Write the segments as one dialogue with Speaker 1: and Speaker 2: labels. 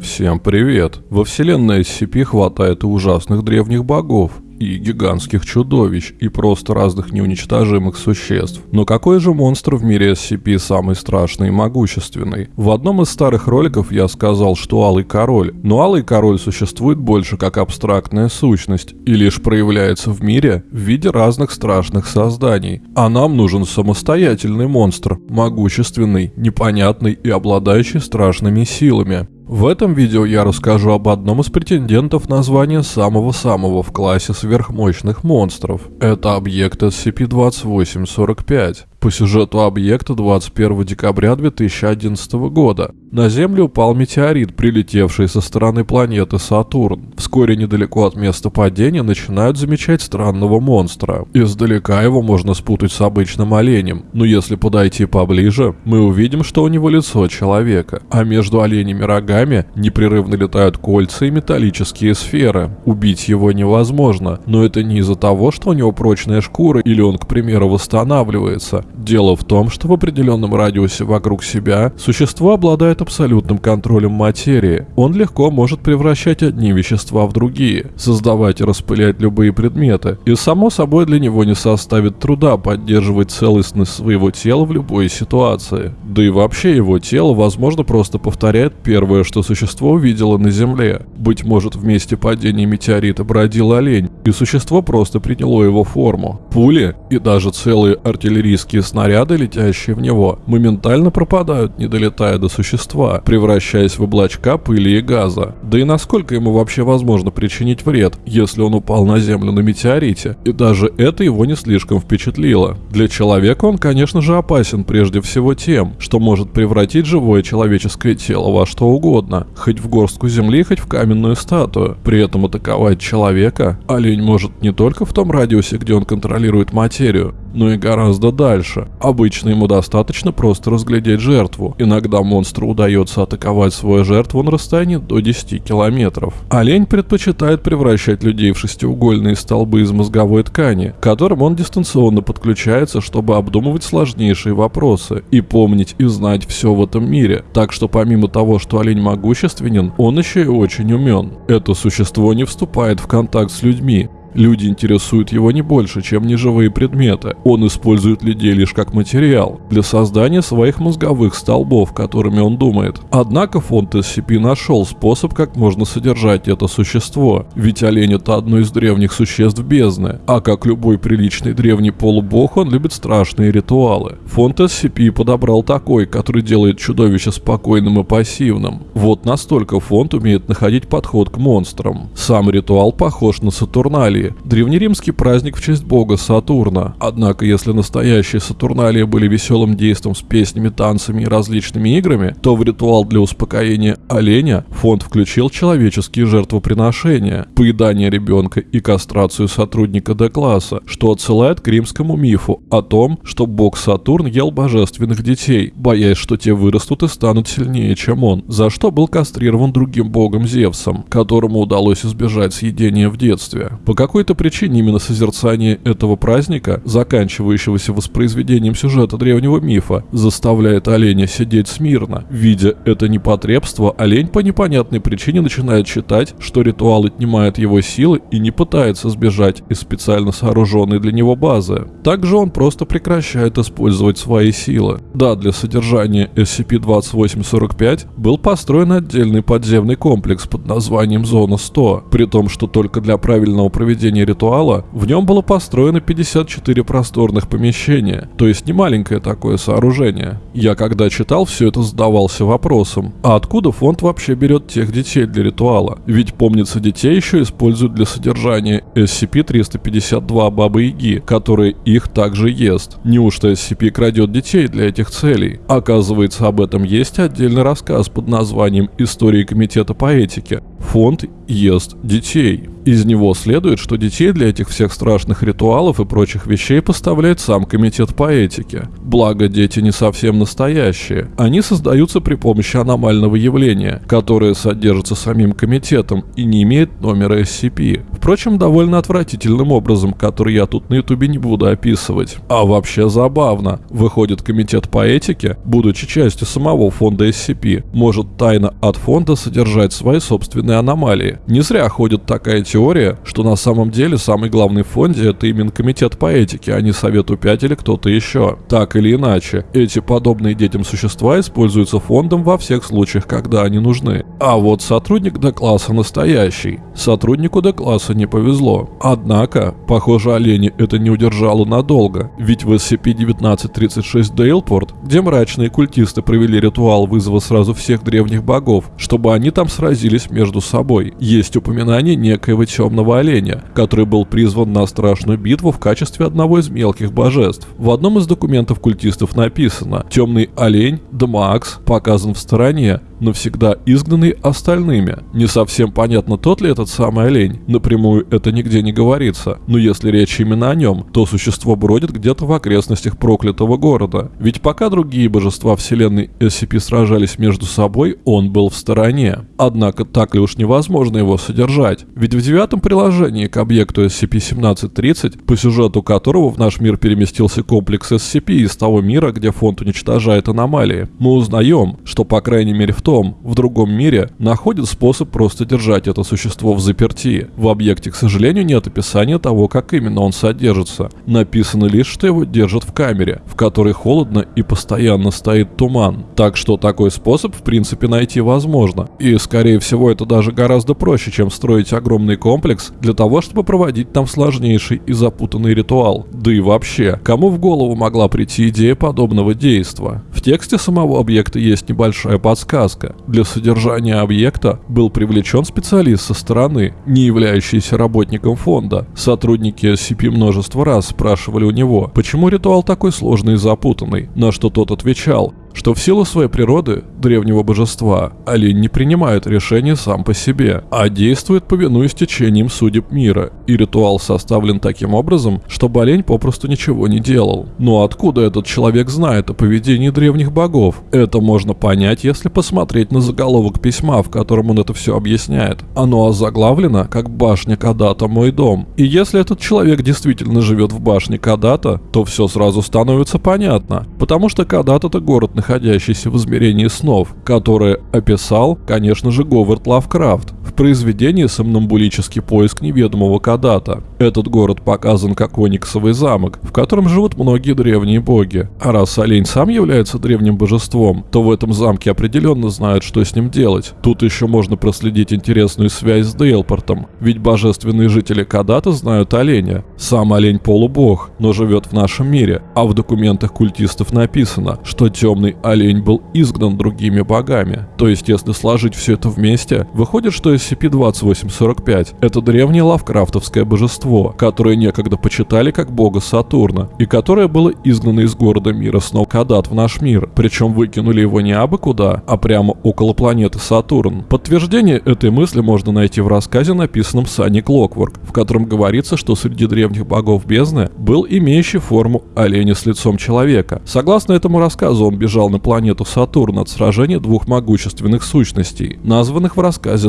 Speaker 1: Всем привет! Во вселенной SCP хватает ужасных древних богов, и гигантских чудовищ, и просто разных неуничтожимых существ. Но какой же монстр в мире SCP самый страшный и могущественный? В одном из старых роликов я сказал, что Алый Король, но Алый Король существует больше как абстрактная сущность и лишь проявляется в мире в виде разных страшных созданий. А нам нужен самостоятельный монстр, могущественный, непонятный и обладающий страшными силами. В этом видео я расскажу об одном из претендентов на звание самого-самого в классе сверхмощных монстров. Это объект SCP-2845 по сюжету объекта 21 декабря 2011 года. На Землю упал метеорит, прилетевший со стороны планеты Сатурн. Вскоре недалеко от места падения начинают замечать странного монстра. Издалека его можно спутать с обычным оленем, но если подойти поближе, мы увидим, что у него лицо человека, а между оленями рогами непрерывно летают кольца и металлические сферы. Убить его невозможно, но это не из-за того, что у него прочная шкура или он, к примеру, восстанавливается. Дело в том, что в определенном радиусе вокруг себя существо обладает абсолютным контролем материи. Он легко может превращать одни вещества в другие, создавать и распылять любые предметы, и само собой для него не составит труда поддерживать целостность своего тела в любой ситуации. Да и вообще его тело, возможно, просто повторяет первое, что существо увидело на Земле. Быть может, в месте падения метеорита бродил олень, и существо просто приняло его форму. Пули и даже целые артиллерийские Химические снаряды, летящие в него, моментально пропадают, не долетая до существа, превращаясь в облачка пыли и газа. Да и насколько ему вообще возможно причинить вред, если он упал на Землю на метеорите? И даже это его не слишком впечатлило. Для человека он, конечно же, опасен прежде всего тем, что может превратить живое человеческое тело во что угодно, хоть в горстку земли, хоть в каменную статую. При этом атаковать человека олень может не только в том радиусе, где он контролирует материю, но и гораздо дальше. Обычно ему достаточно просто разглядеть жертву. Иногда монстру удается атаковать свою жертву на расстоянии до 10 километров. Олень предпочитает превращать людей в шестиугольные столбы из мозговой ткани, к которым он дистанционно подключается, чтобы обдумывать сложнейшие вопросы и помнить и знать все в этом мире. Так что помимо того, что олень могущественен, он еще и очень умен. Это существо не вступает в контакт с людьми, Люди интересуют его не больше, чем неживые предметы. Он использует людей лишь как материал для создания своих мозговых столбов, которыми он думает. Однако фонд SCP нашел способ, как можно содержать это существо. Ведь олень это одно из древних существ бездны, а как любой приличный древний полубог, он любит страшные ритуалы. Фонд SCP подобрал такой, который делает чудовище спокойным и пассивным. Вот настолько фонд умеет находить подход к монстрам. Сам ритуал похож на Сатурналий, Сатурналии – древнеримский праздник в честь бога Сатурна. Однако, если настоящие Сатурналии были веселым действом с песнями, танцами и различными играми, то в ритуал для успокоения оленя фонд включил человеческие жертвоприношения, поедание ребенка и кастрацию сотрудника Д-класса, что отсылает к римскому мифу о том, что бог Сатурн ел божественных детей, боясь, что те вырастут и станут сильнее, чем он, за что был кастрирован другим богом Зевсом, которому удалось избежать съедения в детстве. По какой-то причине именно созерцание этого праздника, заканчивающегося воспроизведением сюжета древнего мифа, заставляет оленя сидеть смирно. Видя это непотребство, олень по непонятной причине начинает считать, что ритуал отнимает его силы и не пытается сбежать из специально сооруженной для него базы. Также он просто прекращает использовать свои силы. Да, для содержания SCP-2845 был построен отдельный подземный комплекс под названием Зона 100, при том, что только для правильного проведения проведения ритуала, в нем было построено 54 просторных помещения, то есть не маленькое такое сооружение. Я когда читал все это задавался вопросом, а откуда фонд вообще берет тех детей для ритуала? Ведь помнится детей еще используют для содержания SCP-352 Бабы Яги, который их также ест. Неужто SCP крадет детей для этих целей? Оказывается, об этом есть отдельный рассказ под названием «Истории комитета по этике». Фонд ест детей. Из него следует, что детей для этих всех страшных ритуалов и прочих вещей поставляет сам комитет по этике. Благо, дети не совсем настоящие. Они создаются при помощи аномального явления, которое содержится самим комитетом и не имеет номера SCP. Впрочем, довольно отвратительным образом, который я тут на ютубе не буду описывать. А вообще забавно. Выходит, комитет по этике, будучи частью самого фонда SCP, может тайно от фонда содержать свои собственные аномалии. Не зря ходит такая теория, что на самом деле самый главный в фонде это именно комитет по этике, а не Совету 5 или кто-то еще. Так или иначе, эти подобные детям существа используются фондом во всех случаях, когда они нужны. А вот сотрудник Д-класса настоящий. Сотруднику Д-класса не повезло. Однако, похоже, олени это не удержало надолго, ведь в SCP-1936 Дейлпорт, где мрачные культисты провели ритуал вызова сразу всех древних богов, чтобы они там сразились между собой, есть упоминание некоего темного оленя, который был призван на страшную битву в качестве одного из мелких божеств. В одном из документов культистов написано «Темный олень, Дмакс, показан в стороне, навсегда изгнанный остальными. Не совсем понятно, тот ли этот самый олень. Напрямую это нигде не говорится. Но если речь именно о нем, то существо бродит где-то в окрестностях проклятого города. Ведь пока другие божества вселенной SCP сражались между собой, он был в стороне. Однако так ли уж невозможно его содержать? Ведь в девятом приложении к объекту SCP-1730, по сюжету которого в наш мир переместился комплекс SCP из того мира, где фонд уничтожает аномалии, мы узнаем, что по крайней мере в том, в другом мире, находит способ просто держать это существо в заперти. В объекте, к сожалению, нет описания того, как именно он содержится. Написано лишь, что его держат в камере, в которой холодно и постоянно стоит туман. Так что такой способ, в принципе, найти возможно. И, скорее всего, это даже гораздо проще, чем строить огромный комплекс для того, чтобы проводить там сложнейший и запутанный ритуал. Да и вообще, кому в голову могла прийти идея подобного действа? В тексте самого объекта есть небольшая подсказка. Для содержания объекта был привлечен специалист со стороны, не являющийся работником фонда. Сотрудники SCP множество раз спрашивали у него, почему ритуал такой сложный и запутанный, на что тот отвечал, что в силу своей природы, древнего божества, олень не принимает решения сам по себе, а действует повинуясь течением судеб мира, и ритуал составлен таким образом, чтобы олень попросту ничего не делал. Но откуда этот человек знает о поведении древних богов? Это можно понять, если посмотреть на заголовок письма, в котором он это все объясняет. Оно озаглавлено как «Башня Кадата – мой дом». И если этот человек действительно живет в башне Кадата, то все сразу становится понятно, потому что Кадат – это город, находящийся в измерении снов, которое описал, конечно же, Говард Лавкрафт в произведении «Сомнамбулический поиск неведомого Кадата». Этот город показан как Ониксовый замок, в котором живут многие древние боги. А раз олень сам является древним божеством, то в этом замке определенно знают, что с ним делать. Тут еще можно проследить интересную связь с Дейлпортом, ведь божественные жители Кадата знают оленя. Сам олень полубог, но живет в нашем мире, а в документах культистов написано, что темный олень был изгнан другими богами. То есть, если сложить все это вместе, выходит, что SCP-2845 — это древнее лавкрафтовское божество, которое некогда почитали как бога Сатурна, и которое было изгнано из города мира снов Кадат в наш мир, причем выкинули его не абы куда, а прямо около планеты Сатурн. Подтверждение этой мысли можно найти в рассказе, написанном Санни Клокворк, в котором говорится, что среди древних богов бездны был имеющий форму оленя с лицом человека. Согласно этому рассказу, он бежал на планету Сатурн от сражения двух могущественных сущностей, названных в рассказе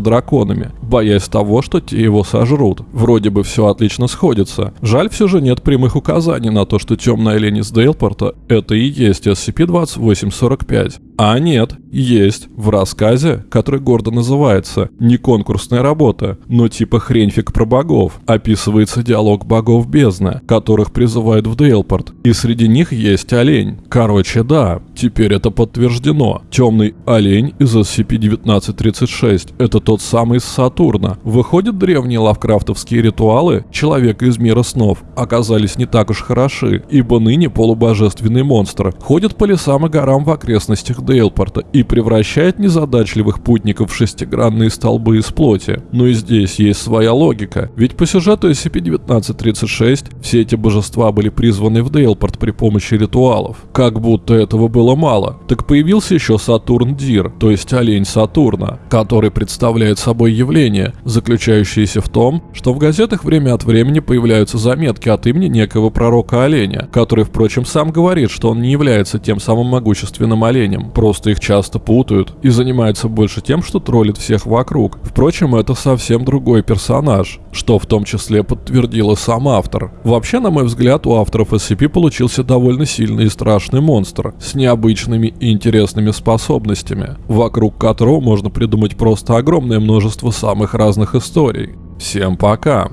Speaker 1: драконами, боясь того, что те его сожрут. Вроде бы все отлично сходится. Жаль, все же нет прямых указаний на то, что темная олень из Дейлпорта — это и есть SCP-2845. А нет, есть. В рассказе, который гордо называется «Не конкурсная работа, но типа хреньфик про богов», описывается диалог богов бездны, которых призывают в Дейлпорт. И среди них есть олень. Короче, да, теперь это подтверждено. Темный олень из SCP-1936 — это тот самый из Сатурна. Выходят, древние лавкрафтовские ритуалы человека из мира снов оказались не так уж хороши, ибо ныне полубожественный монстр ходит по лесам и горам в окрестностях Дейлпорта и превращает незадачливых путников в шестигранные столбы из плоти. Но и здесь есть своя логика, ведь по сюжету SCP-1936 все эти божества были призваны в Дейлпорт при помощи ритуалов. Как будто этого было мало, так появился еще Сатурн Дир, то есть олень Сатурна, который представляет собой явление, заключающееся в том, что в газетах время от времени появляются заметки от имени некого пророка оленя, который, впрочем, сам говорит, что он не является тем самым могущественным оленем, Просто их часто путают и занимается больше тем, что троллит всех вокруг. Впрочем, это совсем другой персонаж, что в том числе подтвердил и сам автор. Вообще, на мой взгляд, у авторов SCP получился довольно сильный и страшный монстр с необычными и интересными способностями, вокруг которого можно придумать просто огромное множество самых разных историй. Всем пока!